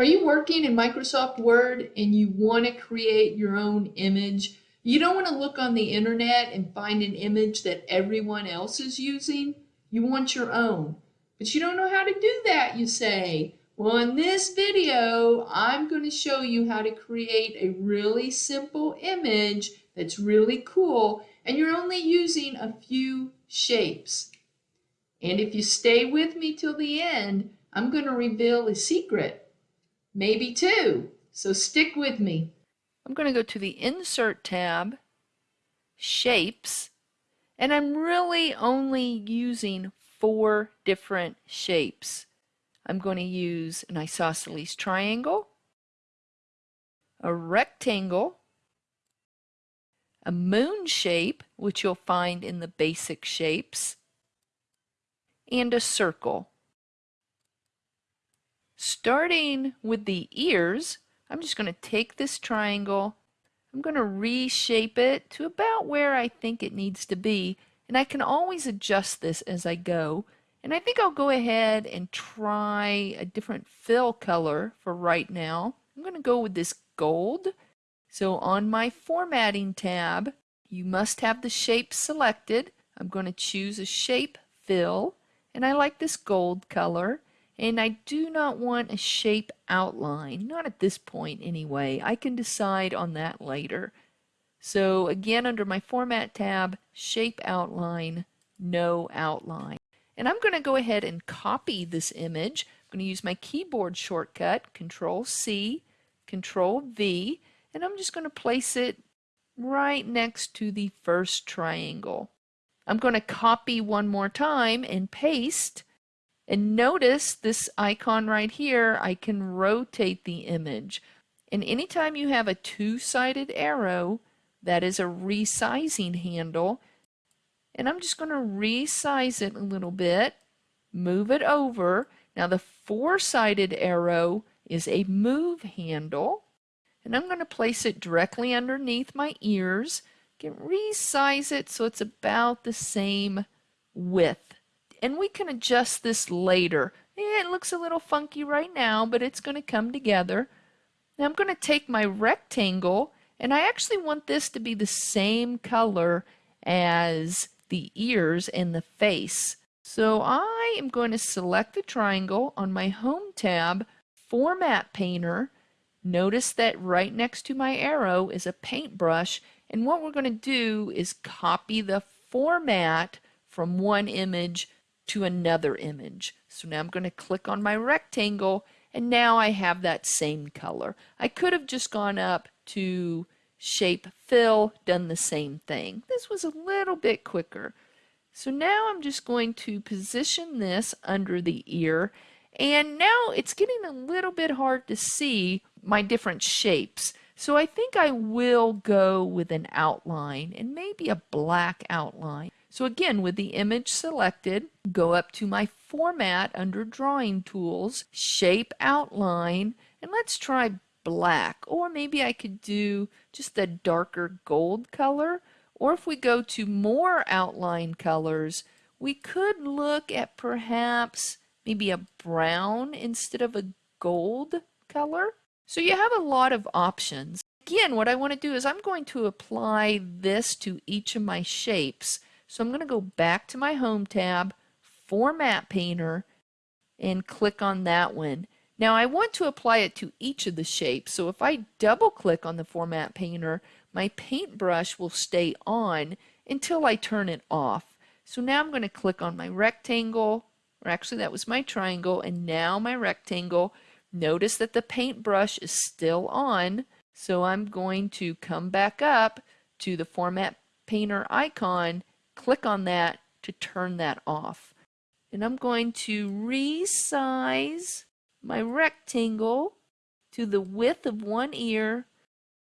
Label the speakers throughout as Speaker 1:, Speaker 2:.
Speaker 1: Are you working in Microsoft Word and you want to create your own image? You don't want to look on the internet and find an image that everyone else is using. You want your own. But you don't know how to do that, you say. Well, in this video, I'm going to show you how to create a really simple image that's really cool, and you're only using a few shapes. And if you stay with me till the end, I'm going to reveal a secret, maybe two. So stick with me.
Speaker 2: I'm going to go to the Insert tab, Shapes, and I'm really only using four different shapes. I'm going to use an isosceles triangle, a rectangle, a moon shape, which you'll find in the basic shapes, and a circle. Starting with the ears, I'm just going to take this triangle, I'm going to reshape it to about where I think it needs to be, and I can always adjust this as I go. And I think I'll go ahead and try a different fill color for right now. I'm going to go with this gold. So on my formatting tab, you must have the shape selected. I'm going to choose a shape fill and I like this gold color and I do not want a shape outline, not at this point anyway. I can decide on that later. So again under my format tab, shape outline, no outline. And I'm going to go ahead and copy this image. I'm going to use my keyboard shortcut, Control C, Control V, and I'm just going to place it right next to the first triangle. I'm going to copy one more time and paste. And notice this icon right here, I can rotate the image. And anytime you have a two-sided arrow, that is a resizing handle. And I'm just going to resize it a little bit, move it over. Now the four-sided arrow is a move handle. And I'm going to place it directly underneath my ears. Can resize it so it's about the same width. And we can adjust this later. It looks a little funky right now, but it's going to come together. Now I'm going to take my rectangle, and I actually want this to be the same color as the ears and the face. So I am going to select the triangle on my Home tab, Format Painter, Notice that right next to my arrow is a paintbrush and what we're going to do is copy the format from one image to another image. So now I'm going to click on my rectangle and now I have that same color. I could have just gone up to shape fill, done the same thing. This was a little bit quicker. So now I'm just going to position this under the ear and now it's getting a little bit hard to see my different shapes. So I think I will go with an outline and maybe a black outline. So again, with the image selected, go up to my format under drawing tools, shape outline, and let's try black. Or maybe I could do just a darker gold color. Or if we go to more outline colors, we could look at perhaps maybe a brown instead of a gold color. So you have a lot of options. Again, what I want to do is I'm going to apply this to each of my shapes. So I'm going to go back to my Home tab, Format Painter, and click on that one. Now I want to apply it to each of the shapes. So if I double click on the Format Painter, my paintbrush will stay on until I turn it off. So now I'm going to click on my rectangle, or actually that was my triangle, and now my rectangle. Notice that the paintbrush is still on, so I'm going to come back up to the Format Painter icon, click on that to turn that off. And I'm going to resize my rectangle to the width of one ear,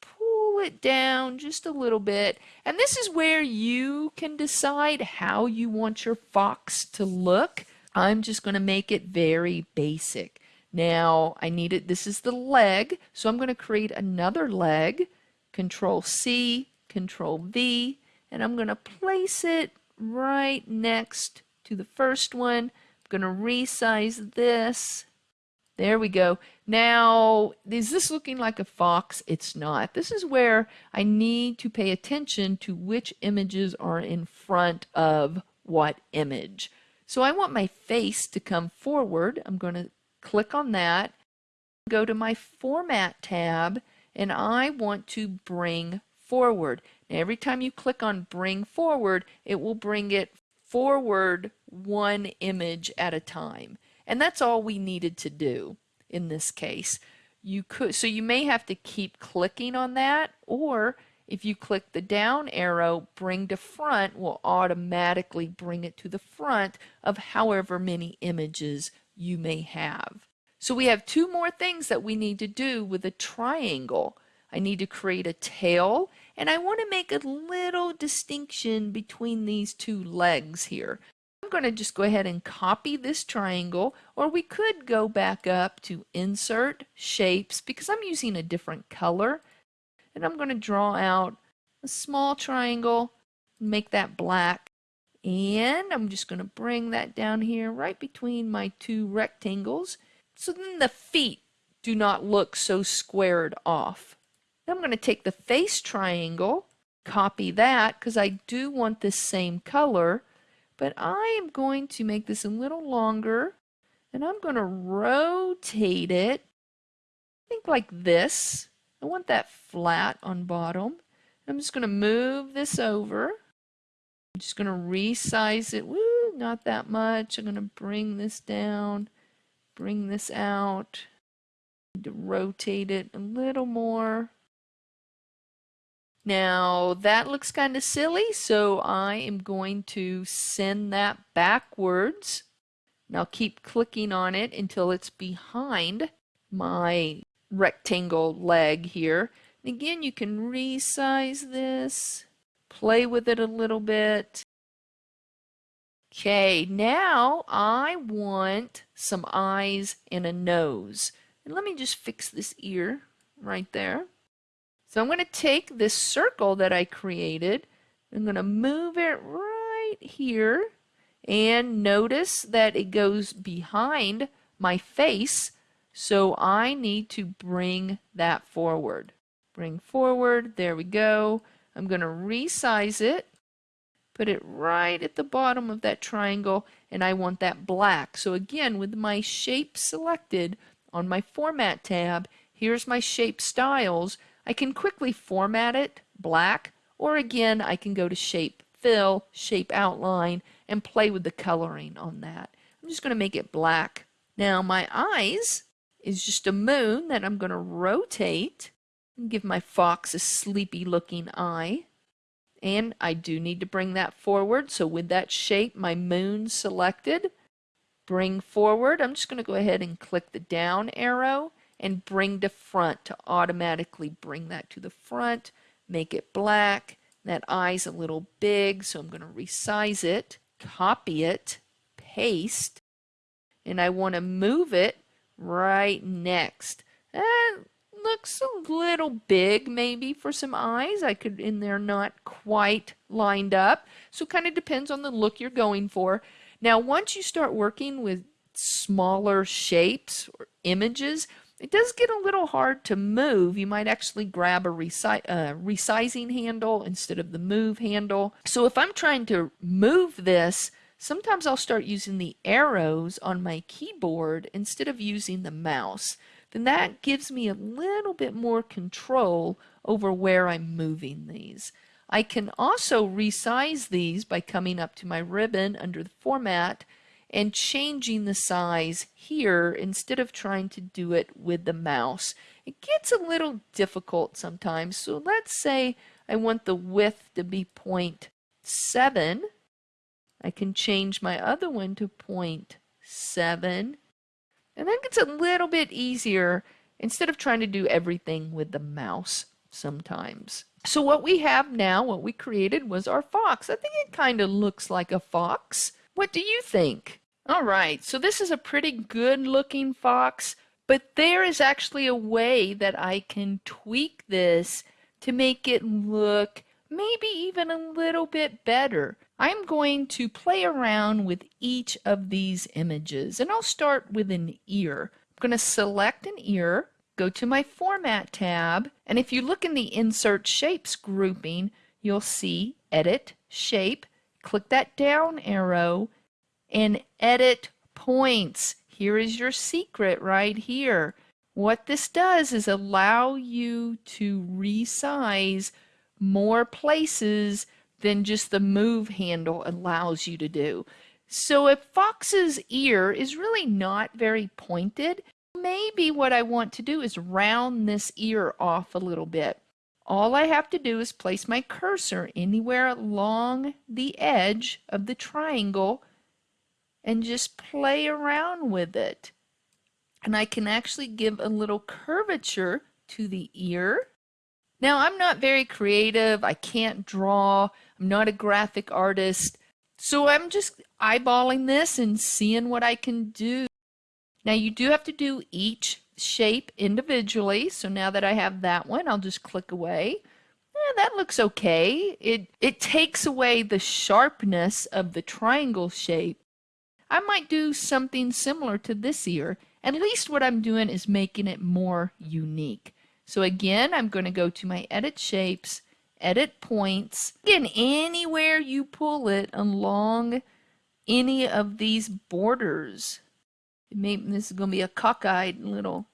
Speaker 2: pull it down just a little bit, and this is where you can decide how you want your fox to look. I'm just going to make it very basic. Now I need it, this is the leg, so I'm going to create another leg, Control C, Control V, and I'm going to place it right next to the first one. I'm going to resize this. There we go. Now, is this looking like a fox? It's not. This is where I need to pay attention to which images are in front of what image. So I want my face to come forward. I'm going to click on that, go to my Format tab, and I want to bring forward. Every time you click on Bring Forward, it will bring it forward one image at a time. And that's all we needed to do in this case. You could so you may have to keep clicking on that or if you click the down arrow, bring to front will automatically bring it to the front of however many images you may have. So we have two more things that we need to do with a triangle. I need to create a tail and I want to make a little distinction between these two legs here. I'm going to just go ahead and copy this triangle or we could go back up to insert shapes because I'm using a different color and I'm going to draw out a small triangle make that black and I'm just going to bring that down here right between my two rectangles so then the feet do not look so squared off. I'm going to take the face triangle, copy that because I do want this same color, but I am going to make this a little longer and I'm going to rotate it, I think like this. I want that flat on bottom. I'm just going to move this over. I'm just going to resize it. Woo, not that much. I'm going to bring this down, bring this out, rotate it a little more. Now that looks kind of silly, so I am going to send that backwards. Now keep clicking on it until it's behind my rectangle leg here. And again, you can resize this, play with it a little bit. Okay, now I want some eyes and a nose. And let me just fix this ear right there. So I'm going to take this circle that I created. I'm going to move it right here. And notice that it goes behind my face. So I need to bring that forward. Bring forward. There we go. I'm going to resize it. Put it right at the bottom of that triangle. And I want that black. So again, with my shape selected on my Format tab, here's my shape styles. I can quickly format it black, or again, I can go to shape fill, shape outline, and play with the coloring on that. I'm just going to make it black. Now my eyes is just a moon that I'm going to rotate and give my fox a sleepy looking eye. And I do need to bring that forward. So with that shape, my moon selected, bring forward. I'm just going to go ahead and click the down arrow and bring to front to automatically bring that to the front, make it black. That eye's a little big, so I'm going to resize it, copy it, paste, and I want to move it right next. That looks a little big maybe for some eyes. I could in there not quite lined up. So kind of depends on the look you're going for. Now once you start working with smaller shapes or images, it does get a little hard to move. You might actually grab a resi uh, resizing handle instead of the move handle. So if I'm trying to move this, sometimes I'll start using the arrows on my keyboard instead of using the mouse. Then that gives me a little bit more control over where I'm moving these. I can also resize these by coming up to my ribbon under the format and changing the size here instead of trying to do it with the mouse. It gets a little difficult sometimes. So let's say I want the width to be 0.7. I can change my other one to 0.7. And that gets a little bit easier instead of trying to do everything with the mouse sometimes. So what we have now, what we created was our fox. I think it kind of looks like a fox. What do you think? All right, so this is a pretty good looking fox, but there is actually a way that I can tweak this to make it look maybe even a little bit better. I'm going to play around with each of these images and I'll start with an ear. I'm going to select an ear, go to my Format tab, and if you look in the Insert Shapes grouping, you'll see Edit Shape. Click that down arrow and Edit Points. Here is your secret right here. What this does is allow you to resize more places than just the move handle allows you to do. So if Fox's ear is really not very pointed, maybe what I want to do is round this ear off a little bit. All I have to do is place my cursor anywhere along the edge of the triangle and just play around with it. And I can actually give a little curvature to the ear. Now, I'm not very creative. I can't draw. I'm not a graphic artist. So I'm just eyeballing this and seeing what I can do. Now you do have to do each shape individually. So now that I have that one, I'll just click away. Eh, that looks okay. It, it takes away the sharpness of the triangle shape. I might do something similar to this ear. At least what I'm doing is making it more unique. So again, I'm going to go to my edit shapes edit points. Again, anywhere you pull it along any of these borders. Maybe this is going to be a cockeyed little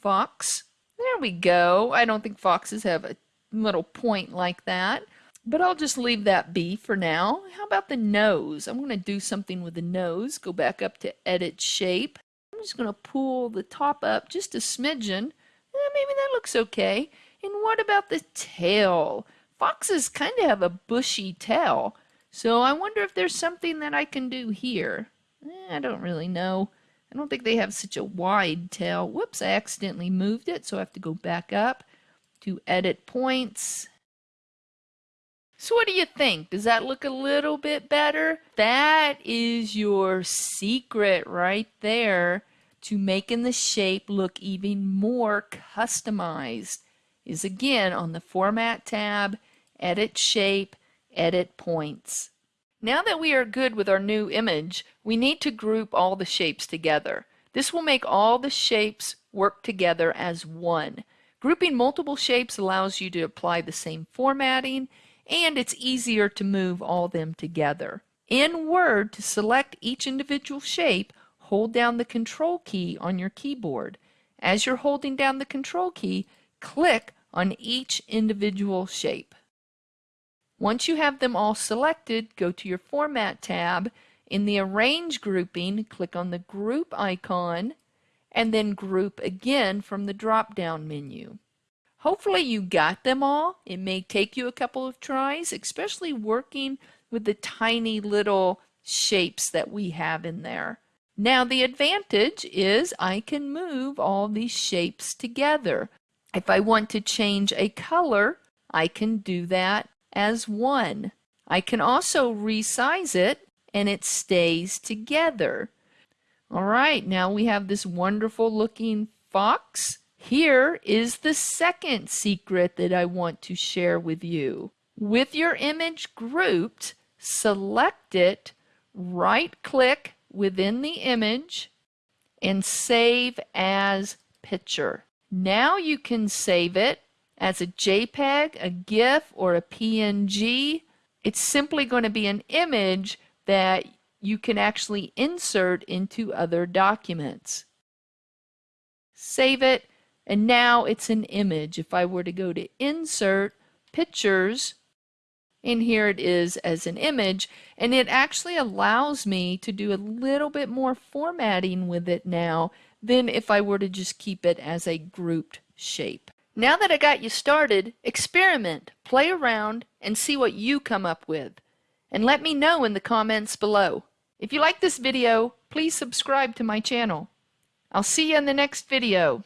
Speaker 2: fox. There we go. I don't think foxes have a little point like that. But I'll just leave that be for now. How about the nose? I'm going to do something with the nose. Go back up to Edit Shape. I'm just going to pull the top up just a smidgen. Eh, maybe that looks okay. And what about the tail? Foxes kind of have a bushy tail, so I wonder if there's something that I can do here. Eh, I don't really know. I don't think they have such a wide tail. Whoops, I accidentally moved it, so I have to go back up to edit points. So what do you think? Does that look a little bit better? That is your secret right there to making the shape look even more customized is again on the Format tab edit shape, edit points. Now that we are good with our new image, we need to group all the shapes together. This will make all the shapes work together as one. Grouping multiple shapes allows you to apply the same formatting and it's easier to move all them together. In Word, to select each individual shape, hold down the Control key on your keyboard. As you're holding down the Control key, click on each individual shape. Once you have them all selected, go to your Format tab. In the Arrange grouping, click on the Group icon, and then Group again from the drop-down menu. Hopefully you got them all. It may take you a couple of tries, especially working with the tiny little shapes that we have in there. Now the advantage is I can move all these shapes together. If I want to change a color, I can do that as one. I can also resize it and it stays together. All right, now we have this wonderful looking fox. Here is the second secret that I want to share with you. With your image grouped, select it, right click within the image, and save as picture. Now you can save it as a JPEG, a GIF, or a PNG. It's simply going to be an image that you can actually insert into other documents. Save it, and now it's an image. If I were to go to Insert, Pictures, and here it is as an image, and it actually allows me to do a little bit more formatting with it now than if I were to just keep it as a grouped shape. Now that I got you started, experiment, play around, and see what you come up with. And let me know in the comments below. If you like this video, please subscribe to my channel. I'll see you in the next video.